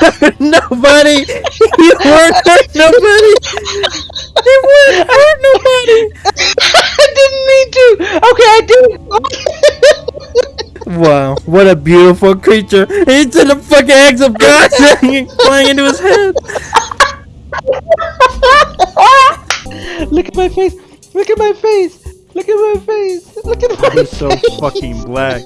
hurt nobody. You weren't hurt nobody. You weren't hurt nobody. I didn't mean to. Okay, I did. Wow, what a beautiful creature. He took the fucking eggs of God flying into his head. Look at my face. Look at my face. Look at my face. Look at my face! He's so fucking black.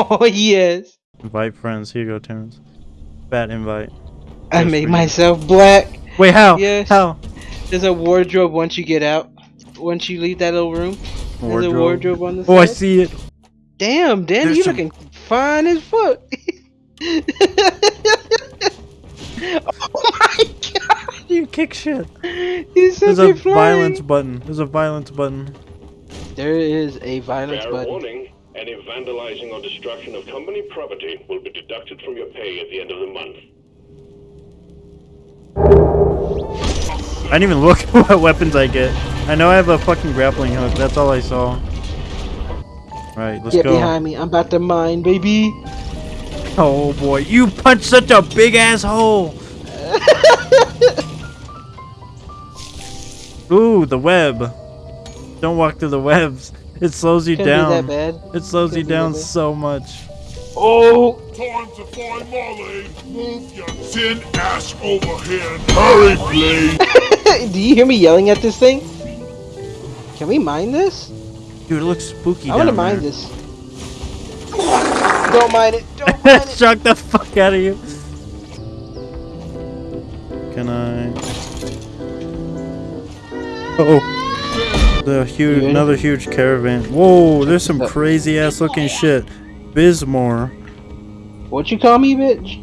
Oh yes. Invite friends. Here you go, Terrence. Bad invite. I Yes, made we- myself black. Wait, how? Yes. How? There's a wardrobe once you get out. Once you leave that little room. There's a wardrobe on the side. Oh, I see it. Damn, Dan, There's you some- looking fine as fuck. oh my god, You kick shit. he's such There's a a flying. violence button. There's a violence button. There is a violence Fair button. warning, any vandalizing or destruction of company property will be deducted from your pay at the end of the month. I didn't even look at what weapons I get. I know I have a fucking grappling hook. That's all I saw. Right, let's Get go. behind me. I'm about to mine, baby. Oh boy, you punched such a big asshole! Ooh, the web. Don't walk through the webs. It slows you Can't be down. that bad. It slows you Can't be down bad. so much. Oh, Time to find Molly. Move your tin ass over here hurry, please. do you hear me yelling at this thing? Can we mine this? Dude, it looks spooky I want to mine there. this. Don't mine it. Don't mine it. Shock the fuck out of you. Can I? Oh, the huge, another huge caravan. Whoa, there's some crazy ass looking shit. Bismor. What you call me, bitch?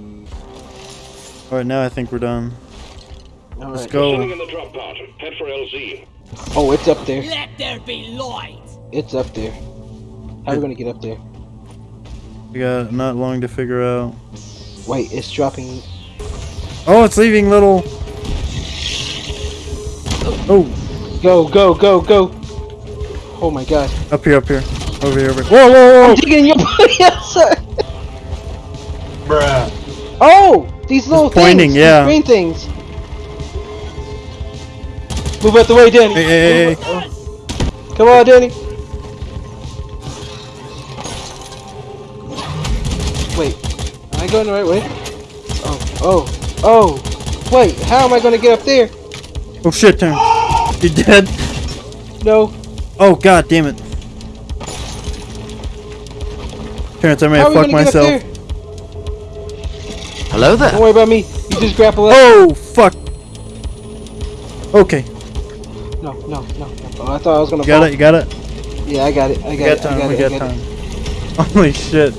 All right, now I think we're done. All Let's right. go. In the drop pod, head for LZ. Oh, it's up there. Let there be light. It's up there. How are we gonna get up there? We got not long to figure out. Wait, it's dropping. Oh, it's leaving little. Oh, Go, go, go, go. Oh my god. up here, up here, over here, over here. Whoa, whoa, whoa! I'm digging your body outside. Bruh. Oh, these little pointing, things. yeah. These green things. Move out the way, Danny. Hey, hey, hey, hey. Come on, Danny. Wait, am I going the right way? Oh, oh, oh. Wait, how am I gonna get up there? Oh shit, turn. You dead? No. Oh god damn it. Terrence, I may How have fucked gonna get myself. there? Hello there. Don't worry about me. You just grapple up. Oh fuck. Okay, No, no, no, no. Oh, I thought I was gonna you got fall. it, you got it. Yeah, I got it. I We got got it. I time, got we it. I got got time. it. Holy shit.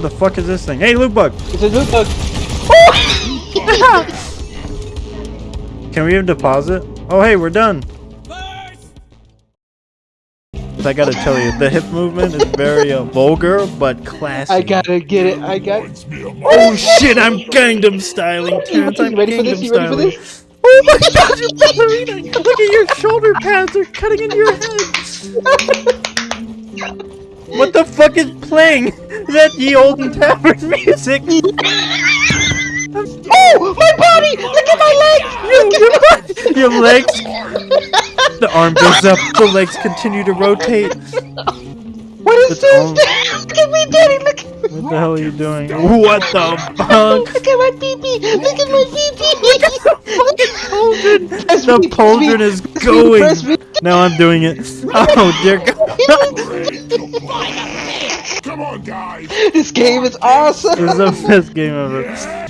The fuck is this thing? Hey, loot bug! It's a loot bug. Can we even deposit? Oh hey, we're done. I gotta tell you, the hip movement is very uh, vulgar but classy. I gotta get it. I got. Reminds me of Oh shit, I'm Gangnam styling, Terrence. I'm ready for this? Gangnam You ready for styling. this? Oh my god, you ballerina! Look at your shoulder pads are cutting into your head. what the fuck is playing? Is that the olden tavern music? Oh, my body! Look at my legs! your, your legs. The arm goes up. The legs continue to rotate. What is It's this? on. Look at me, Daddy! Look! What the hell are you doing? What the fuck? Look at my pee-pee! Look at my pee-pee! Press The me, press pauldron me, is me, going. press. Now I'm doing it. Oh dear God. Come on, guys. This game is awesome! This is the best game ever.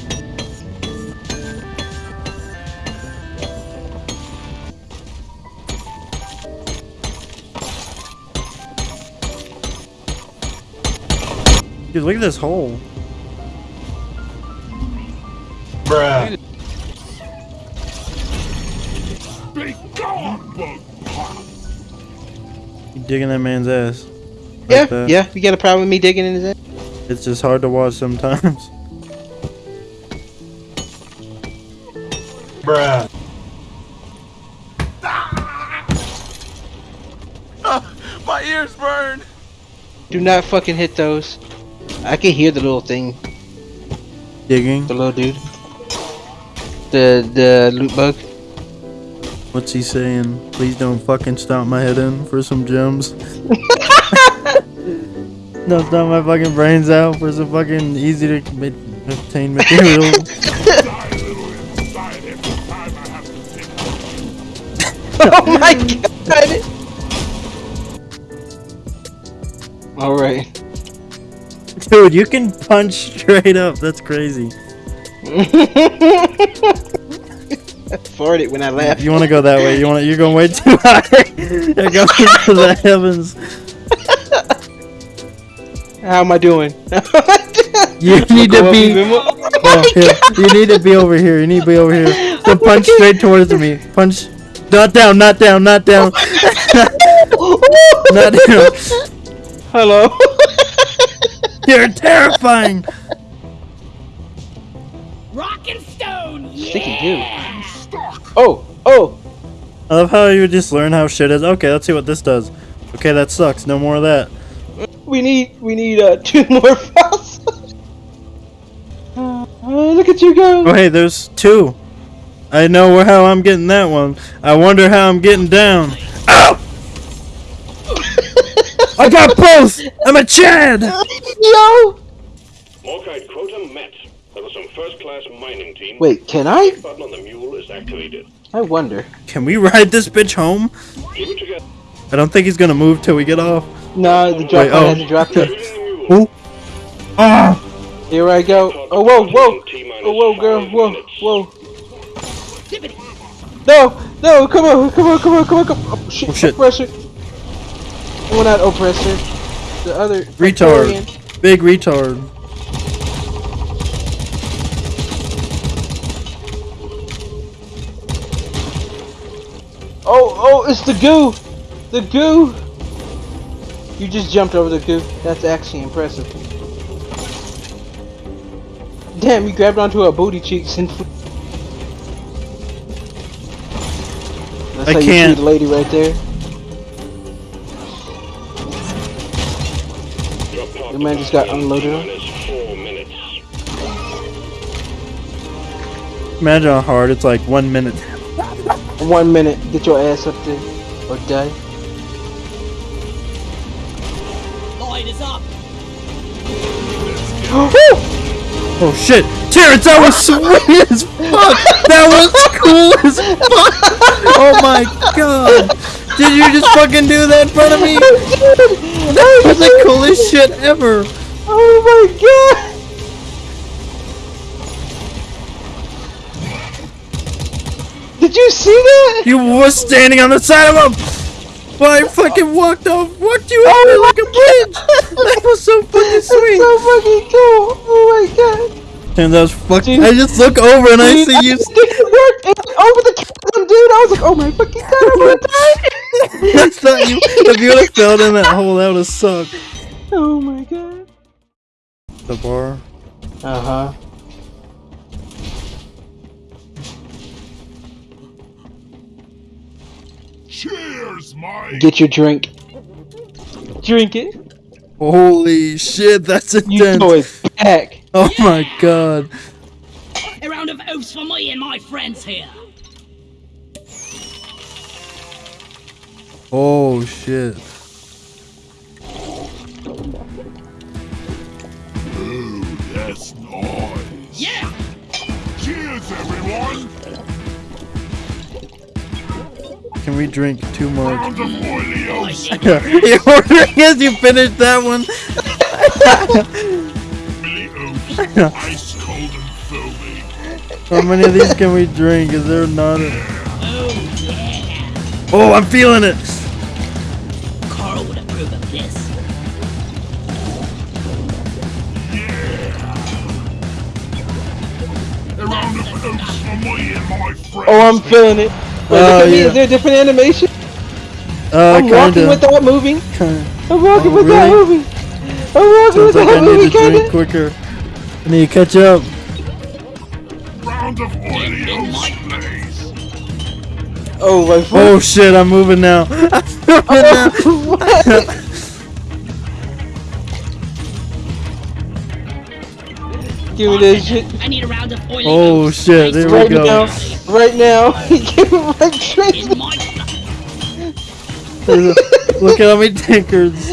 Dude, look at this hole. Bruh. Be gone, bug. You digging that man's ass. Like Yeah, that. yeah. You got a problem with me digging in his ass? It's just hard to watch sometimes. Bruh. Ah, my ears burn. Do not fucking hit those. I can hear the little thing, Digging. the little dude. The the loot bug. What's he saying? Please don't fucking stomp my head in for some gems. don't stomp my fucking brains out for some fucking easy to obtain material. Die a little inside every time I have to take oh my god! Alright. Dude, you can punch straight up. That's crazy. Farted when I laughed. You want to go that way? You want? to You're going way too high. You're going to the heavens. How am I doing? You need to be. Oh. You need to be over here. You need to be over here. So oh punch straight towards me. Punch. Not down. Not down. Not down. not down. Hello. You're terrifying. Rock and stone. Sticky dude. Oh, oh. I love how you just learn how shit is. Okay, let's see what this does. Okay, that sucks. No more of that. We need we need uh two more files. uh, look at you go. Oh, hey, there's two. I know how I'm getting that one. I wonder how I'm getting down. Ow! I got both. I'm a Chad. Yo. Morkite quota met. There was some first-class mining team. Wait, can I? Button on the mule is activated. I wonder. Can we ride this bitch home? Keep it together. I don't think he's gonna move till we get off. No, the drop Wait, oh. hasn't dropped yet. Shooting the mule. Ah! Here I go. Oh whoa, whoa, oh whoa, girl, whoa, whoa. No, no, come on, come on, come on, come on, come on. Oh, shit, Oh, shit. oppressor. Well, not oppressor. The other Retard. Big retard. Oh, oh, it's the goo! The goo! You just jumped over the goo. That's actually impressive. Damn, you grabbed onto her booty cheeks and. That's I how you can't. treat a lady right there. The man just got unloaded on? T-minus. Imagine how hard it's like one minute. One minute, get your ass up there, or die. Light is up. Oh shit! Terrence, that was sweet as fuck! That was cool as fuck! Oh my god! Did you just fucking do that in front of me? That was the coolest shit ever! Oh my god! Did you see that? You were standing on the side of him! Well, I fucking walked off, walked you over Oh like a bridge! That was so fucking sweet. That's so fucking cool! Oh my god! And that was fucking. I just look over and I Dude, see you. It worked! It over the chasm, dude! I was like, oh my fucking god, I'm gonna die! That's not you. If you would have fell in that hole, that would have sucked. oh my god. The bar. Uh huh. Cheers, Mike. Get your drink. Drink it. Holy shit, that's You intense. know it's back. Oh my god. A round of oaths for me and my friends here. Oh shit. Ooh, that's nice. Yeah. Cheers, everyone. Can we drink two more? Round of oily. You're ordering as you finish that one. Ice cold and foamy. How many of these can we drink? Is there not a... Oh yeah. Oh, I'm feeling it. Oh, I'm feeling it. Wait, Oh, look at me. yeah. Is there a different animation? Uh, I'm walking kinda. without moving. kinda. I'm walking Oh, without really? moving. I'm walking Sounds like I without need moving, to drink quicker. I need to catch up. Round of. Oh my foot. Oh shit, I'm moving now. I'm moving now. Give me that shit I need a round of oily Oh, oats. shit, there we go. now. Right now. Give me my drink. In Look at how many tankers.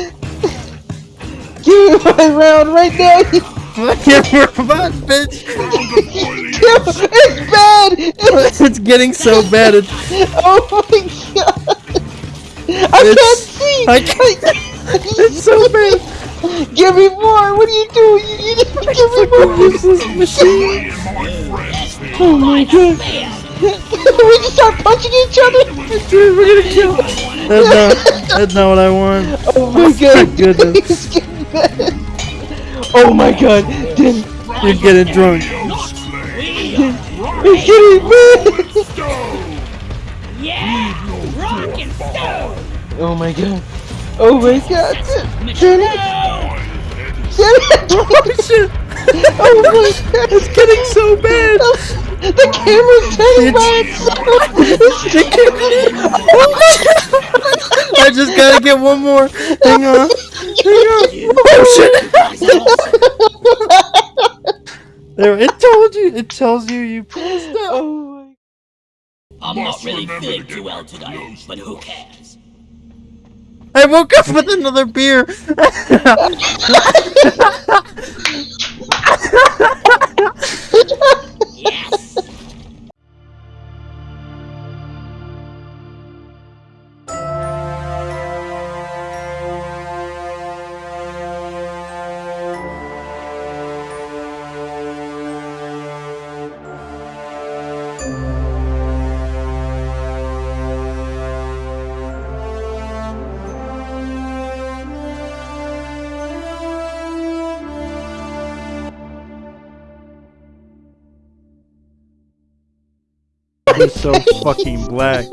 Give me my round right now. Fucking robot, bitch. Round of Oreos. it's bad. It's, It's getting so bad. It's, oh my god. I It's- can't see. I can't- it's so bad. Give me more. What are you doing? You, you, give me more. Useless machine. Me and my friends here. Oh my god. we just start punching each other. Dude, we're gonna kill. That's not. That's not what I want. Oh, oh my god. goodness. Please give. Oh my god. Then You're getting drunk. Oreos, please. it's getting bad. Yeah! Rock and stone! Oh my god. Oh my god. Michelle! oh Shit. my god. It's getting so bad. Oh, the camera's turning by itself. Oh I just gotta get one more. Hang on. Hang on. Oh shit. There, it told you. It tells you you passed out. Oh my I'm not really feeling too well today, but who cares? I woke up with another beer. He's so fucking black.